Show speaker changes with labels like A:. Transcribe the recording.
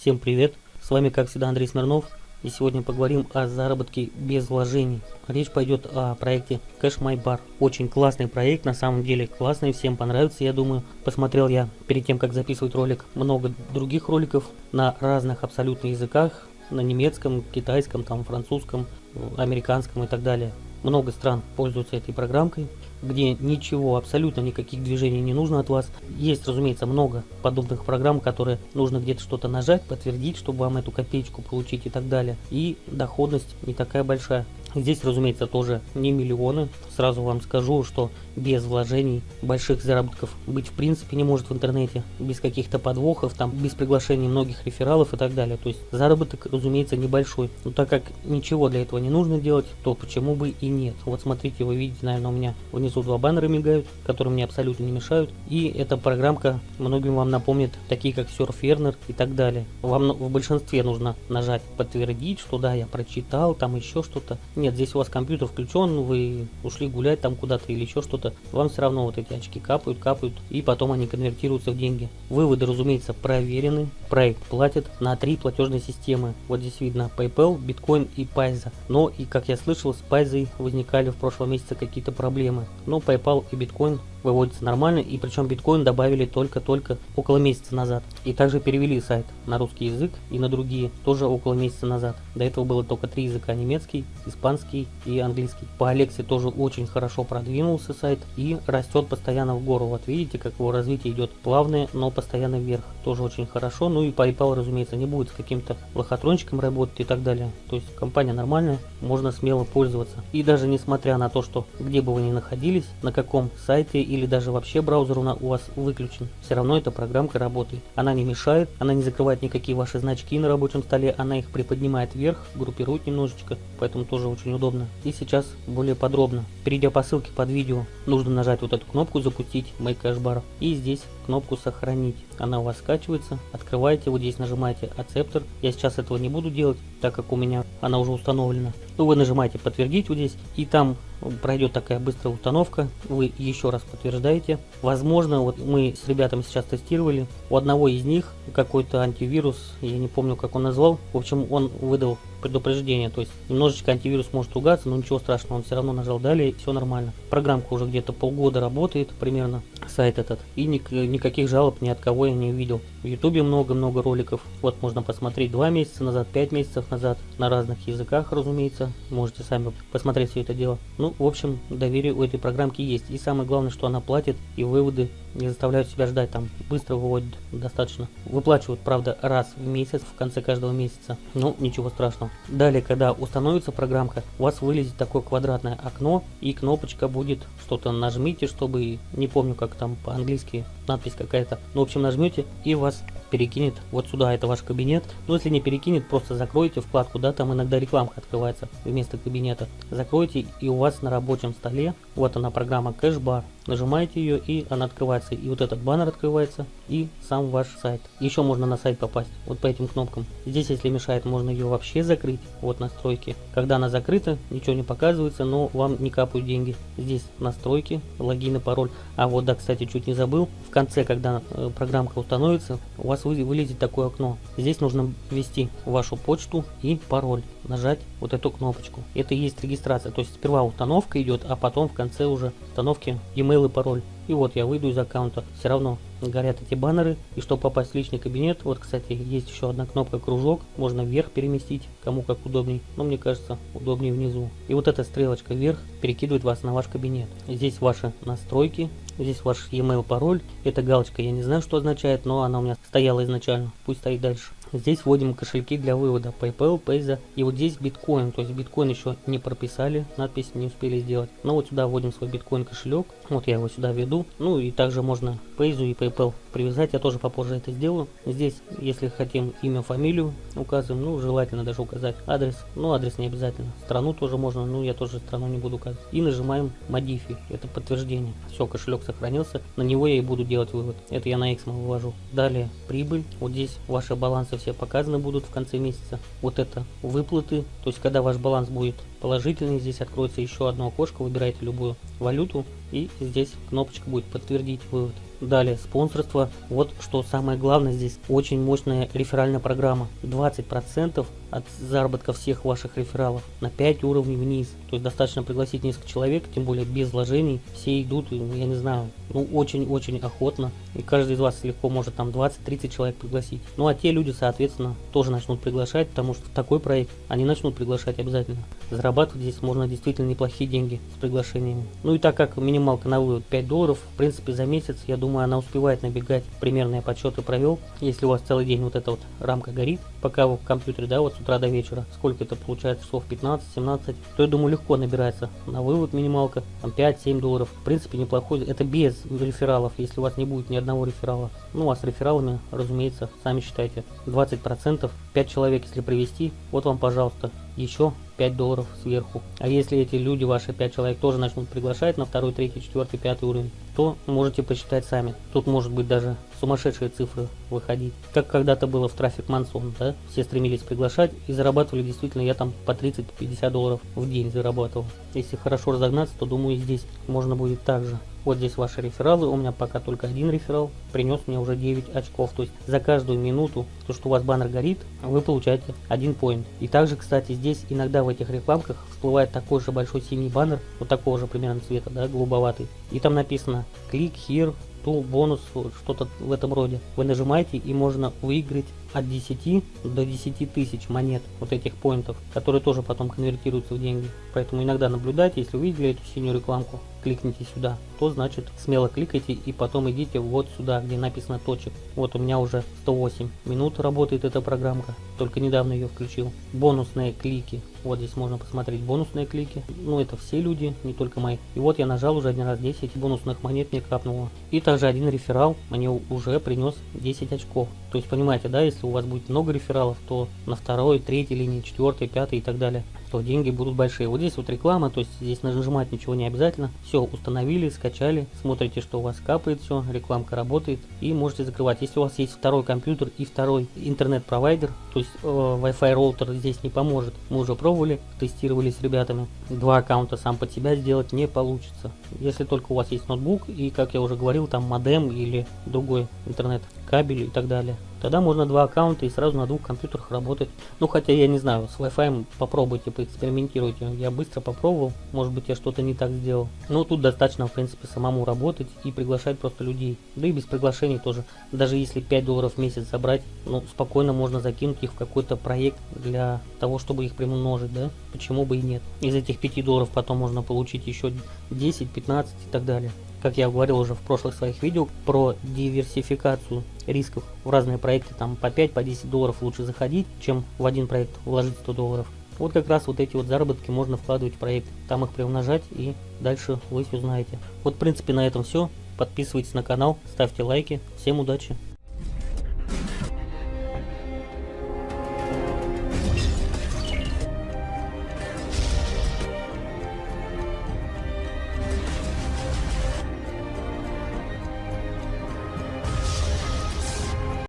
A: Всем привет! С вами как всегда Андрей Смирнов. И сегодня поговорим о заработке без вложений. Речь пойдет о проекте Cash My Bar. Очень классный проект, на самом деле классный, всем понравится, я думаю. Посмотрел я перед тем, как записывать ролик, много других роликов на разных абсолютно языках. На немецком, китайском, там, французском, американском и так далее. Много стран пользуются этой программкой где ничего, абсолютно никаких движений не нужно от вас. Есть, разумеется, много подобных программ, которые нужно где-то что-то нажать, подтвердить, чтобы вам эту копеечку получить и так далее. И доходность не такая большая. Здесь, разумеется, тоже не миллионы. Сразу вам скажу, что без вложений больших заработков быть в принципе не может в интернете. Без каких-то подвохов, там, без приглашения многих рефералов и так далее. То есть заработок, разумеется, небольшой. Но так как ничего для этого не нужно делать, то почему бы и нет. Вот смотрите, вы видите, наверное, у меня внизу два баннера мигают, которые мне абсолютно не мешают. И эта программка многим вам напомнит, такие как Surferner и так далее. Вам в большинстве нужно нажать подтвердить, что да, я прочитал, там еще что-то нет, здесь у вас компьютер включен, вы ушли гулять там куда-то или еще что-то, вам все равно вот эти очки капают, капают, и потом они конвертируются в деньги. Выводы, разумеется, проверены, проект платит на три платежные системы. Вот здесь видно PayPal, Bitcoin и Payza. Но и как я слышал, с Payza возникали в прошлом месяце какие-то проблемы. Но PayPal и Bitcoin выводится нормально, и причем биткоин добавили только-только около месяца назад. И также перевели сайт на русский язык и на другие тоже около месяца назад. До этого было только три языка, немецкий, испанский и английский. По Алексе тоже очень хорошо продвинулся сайт и растет постоянно в гору. Вот видите, как его развитие идет плавное, но постоянно вверх. Тоже очень хорошо. Ну и PayPal, разумеется, не будет с каким-то лохотрончиком работать и так далее. То есть компания нормальная, можно смело пользоваться. И даже несмотря на то, что где бы вы ни находились, на каком сайте или даже вообще браузер у вас выключен, все равно эта программка работает. Она не мешает, она не закрывает никакие ваши значки на рабочем столе, она их приподнимает вверх, группирует немножечко, поэтому тоже очень удобно. И сейчас более подробно. Перейдя по ссылке под видео, нужно нажать вот эту кнопку «Запустить Make Cash Bar» и здесь кнопку «Сохранить». Она у вас скачивается, открываете, вот здесь нажимаете «Acceptor». Я сейчас этого не буду делать, так как у меня она уже установлена. Ну, вы нажимаете «Подтвердить» вот здесь, и там пройдет такая быстрая установка, вы еще раз подтверждаете. Возможно, вот мы с ребятами сейчас тестировали, у одного из них какой-то антивирус, я не помню, как он назвал, в общем, он выдал предупреждение, то есть немножечко антивирус может ругаться, но ничего страшного, он все равно нажал далее, все нормально. Программка уже где-то полгода работает примерно, сайт этот, и ник никаких жалоб ни от кого я не увидел. В ютубе много-много роликов, вот можно посмотреть 2 месяца назад, 5 месяцев назад, на разных языках, разумеется, можете сами посмотреть все это дело. Ну, в общем, доверие у этой программки есть, и самое главное, что она платит, и выводы не заставляют себя ждать, там быстро выводят достаточно. Выплачивают, правда, раз в месяц, в конце каждого месяца, но ничего страшного. Далее, когда установится программка, у вас вылезет такое квадратное окно и кнопочка будет, что-то нажмите, чтобы, не помню как там по-английски, надпись какая-то, ну в общем нажмете и вас перекинет вот сюда, это ваш кабинет. Но если не перекинет, просто закройте вкладку, да, там иногда рекламка открывается вместо кабинета. Закройте и у вас на рабочем столе, вот она программа кэшбар, нажимаете ее и она открывается. И вот этот баннер открывается и сам ваш сайт. Еще можно на сайт попасть вот по этим кнопкам. Здесь, если мешает, можно ее вообще закрыть. Вот настройки. Когда она закрыта, ничего не показывается, но вам не капают деньги. Здесь настройки, логин и пароль. А вот да, кстати, чуть не забыл. В конце, когда э, программка установится, у вас вылезет такое окно. Здесь нужно ввести вашу почту и пароль. Нажать вот эту кнопочку. Это и есть регистрация. То есть сперва установка идет, а потом в конце уже установки e-mail и пароль. И вот я выйду из аккаунта. Все равно горят эти баннеры. И чтобы попасть в личный кабинет, вот, кстати, есть еще одна кнопка кружок. Можно вверх переместить, кому как удобней. Но мне кажется, удобнее внизу. И вот эта стрелочка вверх перекидывает вас на ваш кабинет. Здесь ваши настройки. Здесь ваш e-mail пароль. Эта галочка я не знаю, что означает, но она у меня стояла изначально. Пусть стоит дальше. Здесь вводим кошельки для вывода PayPal, Payza и вот здесь биткоин. То есть биткоин еще не прописали, надпись не успели сделать. Но вот сюда вводим свой биткоин кошелек. Вот я его сюда введу. Ну и также можно Payzu и PayPal привязать. Я тоже попозже это сделаю. Здесь, если хотим имя, фамилию указываем. Ну, желательно даже указать адрес. Ну, адрес не обязательно. Страну тоже можно. Ну, я тоже страну не буду указывать. И нажимаем Modify. Это подтверждение. Все, кошелек сохранился. На него я и буду делать вывод. Это я на Xmo вывожу. Далее прибыль. Вот здесь ваши балансы все показаны будут в конце месяца. Вот это выплаты, то есть когда ваш баланс будет положительный. Здесь откроется еще одно окошко, выбирайте любую валюту и здесь кнопочка будет подтвердить вывод. Далее, спонсорство. Вот что самое главное здесь. Очень мощная реферальная программа. 20% от заработка всех ваших рефералов на 5 уровней вниз. То есть достаточно пригласить несколько человек, тем более без вложений. Все идут, я не знаю, ну очень-очень охотно. И каждый из вас легко может там 20-30 человек пригласить. Ну а те люди, соответственно, тоже начнут приглашать, потому что в такой проект они начнут приглашать обязательно. Зарабатывать здесь можно действительно неплохие деньги с приглашениями. Ну и так как минималка на вывод 5 долларов, в принципе за месяц, я думаю, она успевает набегать. Примерные подсчеты провел. Если у вас целый день вот эта вот рамка горит, пока вы в компьютере, да, вот с утра до вечера, сколько это получается, часов 15-17, то я думаю легко набирается на вывод минималка, там 5-7 долларов. В принципе неплохой, это без рефералов, если у вас не будет ни одного реферала. Ну а с рефералами, разумеется, сами считайте, 20%, 5 человек если привести, вот вам пожалуйста, еще 5 долларов сверху. А если эти люди, ваши 5 человек, тоже начнут приглашать на 2, 3, 4, 5 уровень, то можете посчитать сами. Тут может быть даже сумасшедшие цифры выходить. Как когда-то было в трафик Мансон, да? Все стремились приглашать и зарабатывали действительно, я там по 30-50 долларов в день зарабатывал. Если хорошо разогнаться, то думаю здесь можно будет так же. Вот здесь ваши рефералы, у меня пока только один реферал, принес мне уже 9 очков. То есть за каждую минуту, то что у вас баннер горит, вы получаете один поинт. И также, кстати, здесь иногда в этих рекламках всплывает такой же большой синий баннер, вот такого же примерно цвета, да, голубоватый. И там написано «Click here to бонус», что-то в этом роде. Вы нажимаете и можно выиграть от 10 до 10 тысяч монет вот этих поинтов, которые тоже потом конвертируются в деньги. Поэтому иногда наблюдайте, если увидели эту синюю рекламку, кликните сюда, то значит смело кликайте и потом идите вот сюда, где написано точек. Вот у меня уже 108 минут работает эта программка, только недавно ее включил. Бонусные клики, вот здесь можно посмотреть бонусные клики, ну это все люди, не только мои. И вот я нажал уже один раз 10 бонусных монет мне капнуло. И также один реферал мне уже принес 10 очков. То есть понимаете, да, если у вас будет много рефералов, то на второй, третьей линии, четвертой, пятой и так далее то деньги будут большие. Вот здесь вот реклама, то есть здесь нажимать ничего не обязательно. Все установили, скачали, смотрите, что у вас капает все, рекламка работает и можете закрывать. Если у вас есть второй компьютер и второй интернет-провайдер, то есть э, Wi-Fi роутер здесь не поможет. Мы уже пробовали, тестировали с ребятами. Два аккаунта сам под себя сделать не получится. Если только у вас есть ноутбук и, как я уже говорил, там модем или другой интернет кабель и так далее. Тогда можно два аккаунта и сразу на двух компьютерах работать. Ну хотя я не знаю, с Wi-Fi попробуйте, поэкспериментируйте. Я быстро попробовал, может быть я что-то не так сделал. Но тут достаточно в принципе самому работать и приглашать просто людей. Да и без приглашений тоже. Даже если 5 долларов в месяц забрать, ну спокойно можно закинуть их в какой-то проект для того, чтобы их примножить, да? Почему бы и нет. Из этих 5 долларов потом можно получить еще 10, 15 и так далее как я говорил уже в прошлых своих видео, про диверсификацию рисков в разные проекты, там по 5, по 10 долларов лучше заходить, чем в один проект вложить 100 долларов. Вот как раз вот эти вот заработки можно вкладывать в проект, там их приумножать и дальше вы все узнаете. Вот в принципе на этом все. Подписывайтесь на канал, ставьте лайки. Всем удачи!